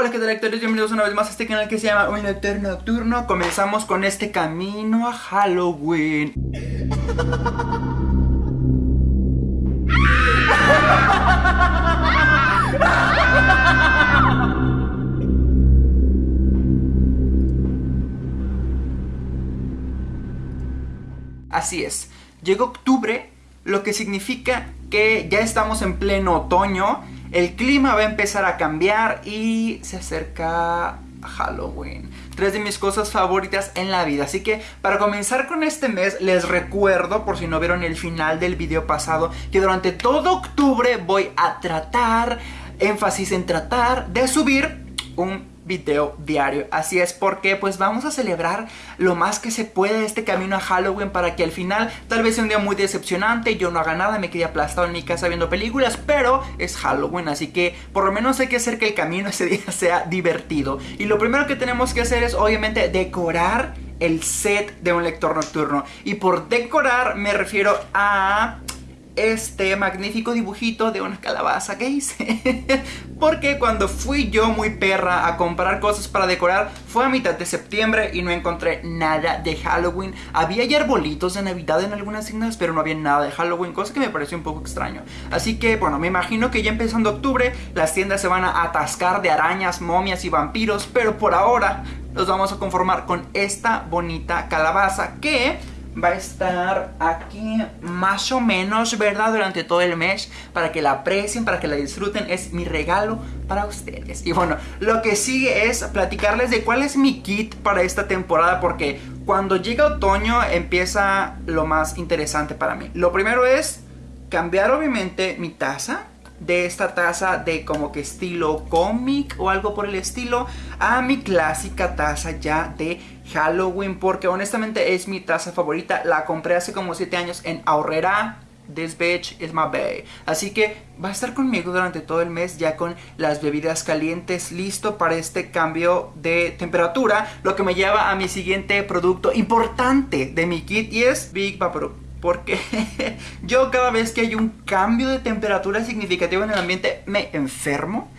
Hola qué tal lectores, bienvenidos una vez más a este canal que se llama Un Lector Nocturno. Comenzamos con este camino a Halloween. Así es, llegó octubre, lo que significa que ya estamos en pleno otoño el clima va a empezar a cambiar y se acerca Halloween. Tres de mis cosas favoritas en la vida. Así que para comenzar con este mes les recuerdo, por si no vieron el final del video pasado, que durante todo octubre voy a tratar, énfasis en tratar, de subir un video diario. Así es porque pues vamos a celebrar lo más que se puede este camino a Halloween para que al final tal vez sea un día muy decepcionante, yo no haga nada, me quede aplastado en mi casa viendo películas, pero es Halloween, así que por lo menos hay que hacer que el camino ese día sea divertido. Y lo primero que tenemos que hacer es obviamente decorar el set de un lector nocturno. Y por decorar me refiero a este magnífico dibujito de una calabaza que hice. Porque cuando fui yo muy perra a comprar cosas para decorar Fue a mitad de septiembre y no encontré nada de Halloween. Había ya arbolitos de Navidad en algunas signas pero no había nada de Halloween Cosa que me pareció un poco extraño. Así que bueno, me imagino que ya empezando octubre Las tiendas se van a atascar de arañas, momias y vampiros Pero por ahora nos vamos a conformar con esta bonita calabaza que va a estar aquí más o menos, ¿verdad? Durante todo el mes para que la aprecien, para que la disfruten. Es mi regalo para ustedes. Y bueno, lo que sigue es platicarles de cuál es mi kit para esta temporada porque cuando llega otoño empieza lo más interesante para mí. Lo primero es cambiar obviamente mi taza de esta taza de como que estilo cómic o algo por el estilo a mi clásica taza ya de Halloween porque honestamente es mi taza favorita. La compré hace como 7 años en Ahorrera. This bitch is my bae. Así que va a estar conmigo durante todo el mes ya con las bebidas calientes listo para este cambio de temperatura. Lo que me lleva a mi siguiente producto importante de mi kit y es Big Vapor porque yo cada vez que hay un cambio de temperatura significativo en el ambiente me enfermo.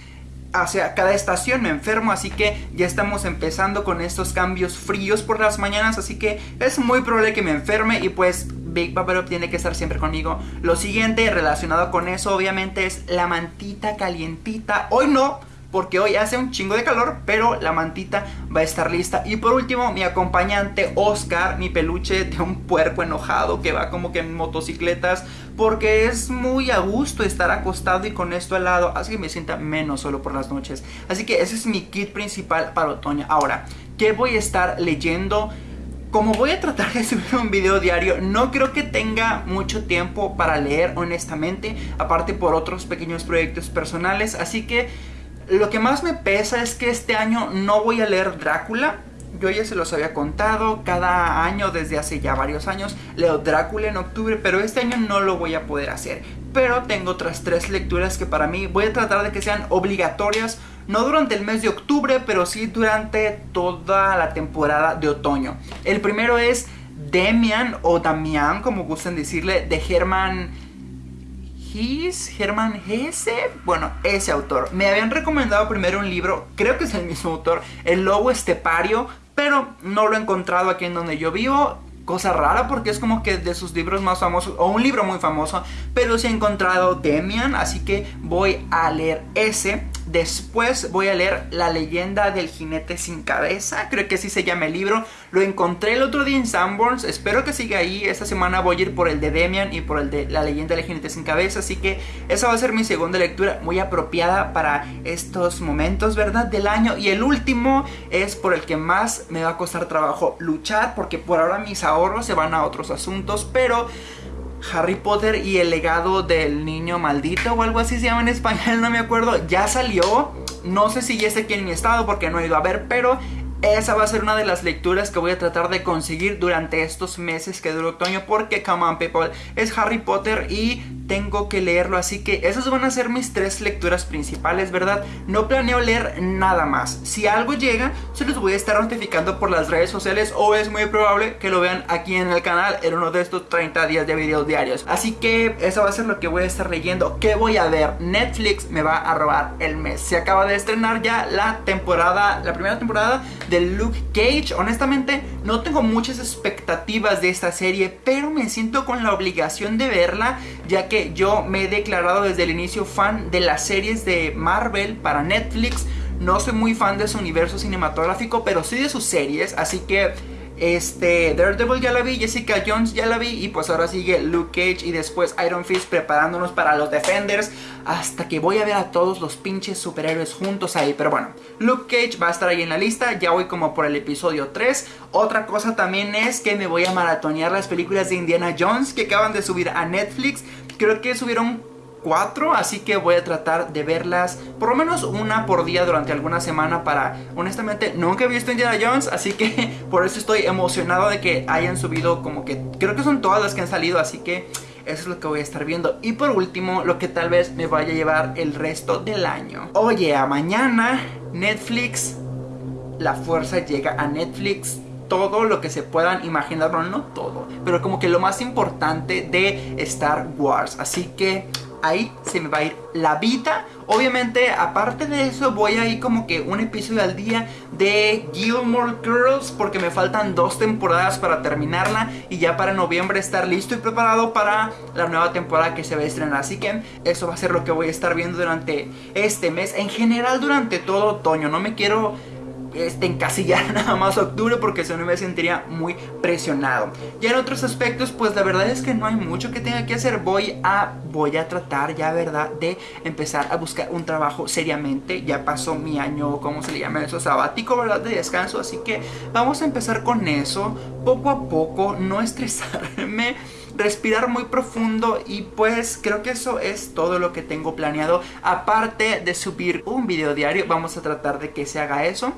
Sea, cada estación me enfermo, así que ya estamos empezando con estos cambios fríos por las mañanas, así que es muy probable que me enferme y pues Big Up tiene que estar siempre conmigo. Lo siguiente relacionado con eso obviamente es la mantita calientita. Hoy no, porque hoy hace un chingo de calor, pero la mantita va a estar lista. Y por último, mi acompañante Oscar, mi peluche de un puerco enojado que va como que en motocicletas, porque es muy a gusto estar acostado y con esto al lado, así que me sienta menos solo por las noches. Así que ese es mi kit principal para otoño. Ahora, ¿qué voy a estar leyendo? Como voy a tratar de subir un video diario, no creo que tenga mucho tiempo para leer honestamente, aparte por otros pequeños proyectos personales, así que lo que más me pesa es que este año no voy a leer Drácula. Yo ya se los había contado, cada año desde hace ya varios años leo Drácula en octubre, pero este año no lo voy a poder hacer. Pero tengo otras tres lecturas que para mí voy a tratar de que sean obligatorias, no durante el mes de octubre, pero sí durante toda la temporada de otoño. El primero es Demian o Damian, como gustan decirle, de Herman His, Herman Hesse, bueno, ese autor. Me habían recomendado primero un libro, creo que es el mismo autor, El Lobo Estepario, pero no lo he encontrado aquí en donde yo vivo. Cosa rara porque es como que de sus libros más famosos, o un libro muy famoso, pero se ha encontrado Demian, así que voy a leer ese. Después voy a leer La leyenda del jinete sin cabeza, creo que así se llama el libro. Lo encontré el otro día en Sanborns, espero que siga ahí. Esta semana voy a ir por el de Demian y por el de La leyenda del jinete sin cabeza, así que esa va a ser mi segunda lectura, muy apropiada para estos momentos, ¿verdad? Del año. Y el último es por el que más me va a costar trabajo luchar, porque por ahora mis ahorros se van a otros asuntos, pero... Harry Potter y el legado del niño maldito o algo así se llama en español, no me acuerdo. Ya salió, no sé si ya está aquí en mi estado porque no he ido a ver, pero esa va a ser una de las lecturas que voy a tratar de conseguir durante estos meses que dura otoño porque, come on people, es Harry Potter y tengo que leerlo, así que esas van a ser mis tres lecturas principales, ¿verdad? No planeo leer nada más. Si algo llega, se los voy a estar notificando por las redes sociales o es muy probable que lo vean aquí en el canal en uno de estos 30 días de videos diarios. Así que eso va a ser lo que voy a estar leyendo. ¿Qué voy a ver? Netflix me va a robar el mes. Se acaba de estrenar ya la temporada, la primera temporada de Luke Cage. Honestamente, no tengo muchas expectativas de esta serie, pero me siento con la obligación de verla, ya que yo me he declarado desde el inicio fan de las series de Marvel para Netflix. No soy muy fan de su universo cinematográfico, pero sí de sus series, así que este, Daredevil ya la vi, Jessica Jones ya la vi y pues ahora sigue Luke Cage y después Iron Fist preparándonos para los Defenders hasta que voy a ver a todos los pinches superhéroes juntos ahí. Pero bueno, Luke Cage va a estar ahí en la lista, ya voy como por el episodio 3. Otra cosa también es que me voy a maratonear las películas de Indiana Jones que acaban de subir a Netflix. Creo que subieron cuatro, así que voy a tratar de verlas por lo menos una por día durante alguna semana para, honestamente, nunca he visto Indiana Jones, así que por eso estoy emocionado de que hayan subido como que, creo que son todas las que han salido, así que eso es lo que voy a estar viendo. Y por último, lo que tal vez me vaya a llevar el resto del año. Oye, a mañana Netflix, la fuerza llega a Netflix todo lo que se puedan imaginar, no, no todo, pero como que lo más importante de Star Wars. Así que ahí se me va a ir la vida. Obviamente, aparte de eso, voy a ir como que un episodio al día de Gilmore Girls porque me faltan dos temporadas para terminarla y ya para noviembre estar listo y preparado para la nueva temporada que se va a estrenar. Así que eso va a ser lo que voy a estar viendo durante este mes. En general, durante todo otoño. No me quiero este, encasillar nada más octubre porque si no me sentiría muy presionado. Y en otros aspectos, pues la verdad es que no hay mucho que tenga que hacer. Voy a, voy a tratar ya, ¿verdad? De empezar a buscar un trabajo seriamente. Ya pasó mi año, ¿cómo se le llama eso? Sabático, ¿verdad? De descanso. Así que vamos a empezar con eso. Poco a poco, no estresarme respirar muy profundo y pues creo que eso es todo lo que tengo planeado. Aparte de subir un video diario, vamos a tratar de que se haga eso.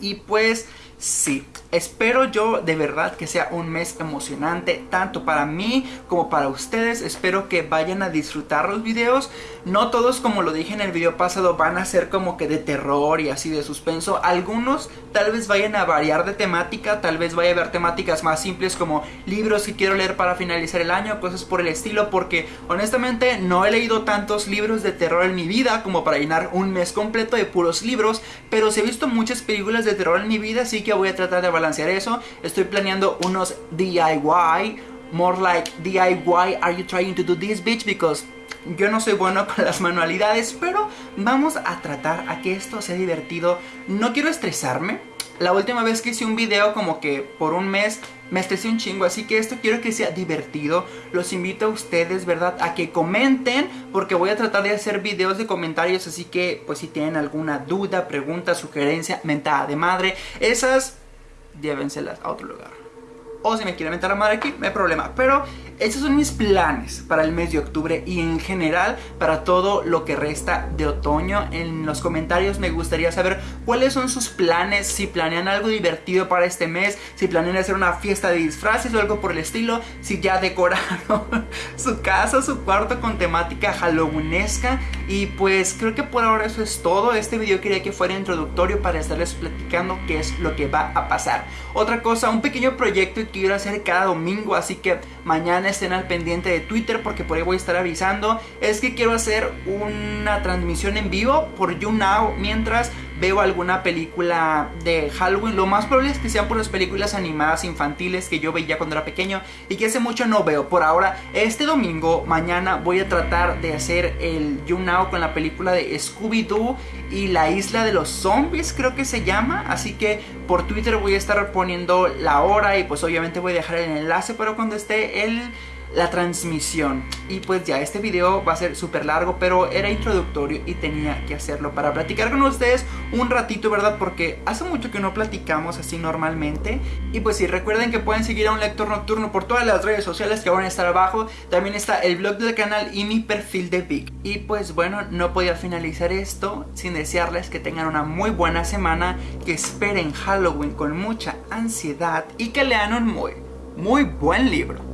Y pues sí, espero yo de verdad que sea un mes emocionante tanto para mí como para ustedes. Espero que vayan a disfrutar los videos. No todos como lo dije en el video pasado van a ser como que de terror y así de suspenso. Algunos tal vez vayan a variar de temática, tal vez vaya a haber temáticas más simples como libros que quiero leer para finalizar el año, cosas por el estilo porque honestamente no he leído tantos libros de terror en mi vida como para llenar un mes completo de puros libros, pero sí he visto muchas películas de terror en mi vida, así que voy a tratar de balancear eso. Estoy planeando unos DIY, more like DIY, are you trying to do this bitch? Because yo no soy bueno con las manualidades, pero vamos a tratar a que esto sea divertido. No quiero estresarme. La última vez que hice un video como que por un mes me estresé un chingo, así que esto quiero que sea divertido. Los invito a ustedes, ¿verdad? A que comenten, porque voy a tratar de hacer videos de comentarios, así que pues si tienen alguna duda, pregunta, sugerencia, mentada de madre, esas llévenselas a otro lugar. O si me quieren meter la madre aquí, no hay problema. Pero esos son mis planes para el mes de octubre y en general para todo lo que resta de otoño. En los comentarios me gustaría saber cuáles son sus planes, si planean algo divertido para este mes, si planean hacer una fiesta de disfraces o algo por el estilo, si ya decoraron su casa, su cuarto con temática halloweenesca. Y pues creo que por ahora eso es todo. Este video quería que fuera introductorio para estarles platicando qué es lo que va a pasar. Otra cosa, un pequeño proyecto quiero hacer cada domingo, así que mañana estén al pendiente de Twitter porque por ahí voy a estar avisando. Es que quiero hacer una transmisión en vivo por YouNow mientras veo alguna película de Halloween. Lo más probable es que sean por las películas animadas infantiles que yo veía cuando era pequeño y que hace mucho no veo. Por ahora, este domingo, mañana, voy a tratar de hacer el YouNow con la película de Scooby-Doo y la isla de los zombies, creo que se llama. Así que por Twitter voy a estar poniendo la hora y pues obviamente voy a dejar el enlace para cuando esté el la transmisión. Y pues ya este video va a ser súper largo, pero era introductorio y tenía que hacerlo para platicar con ustedes un ratito, ¿verdad? Porque hace mucho que no platicamos así normalmente. Y pues sí, recuerden que pueden seguir a un lector nocturno por todas las redes sociales que van a estar abajo. También está el blog del canal y mi perfil de Vic. Y pues bueno, no podía finalizar esto sin desearles que tengan una muy buena semana, que esperen Halloween con mucha ansiedad y que lean un muy, muy buen libro.